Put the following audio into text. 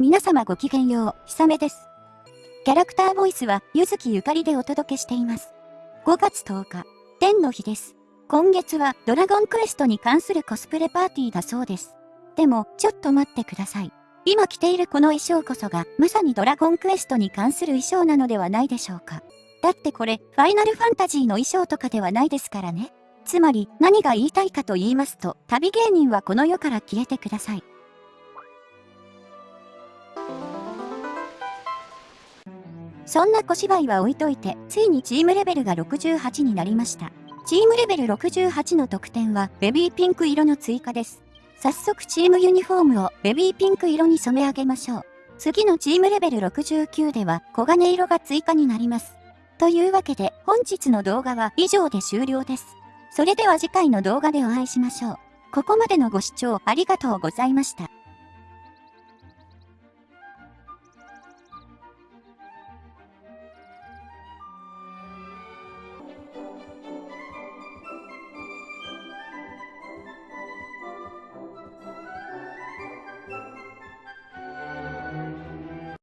皆様ごきげんよう、ひさめです。キャラクターボイスは、ゆずきゆかりでお届けしています。5月10日、天の日です。今月はドラゴンクエストに関するコスプレパーティーだそうです。でも、ちょっと待ってください。今着ているこの衣装こそが、まさにドラゴンクエストに関する衣装なのではないでしょうか。だってこれ、ファイナルファンタジーの衣装とかではないですからね。つまり、何が言いたいかと言いますと、旅芸人はこの世から消えてください。そんな小芝居は置いといて、ついにチームレベルが68になりました。チームレベル68の得点は、ベビーピンク色の追加です。早速チームユニフォームをベビーピンク色に染め上げましょう。次のチームレベル69では、黄金色が追加になります。というわけで、本日の動画は以上で終了です。それでは次回の動画でお会いしましょう。ここまでのご視聴ありがとうございました。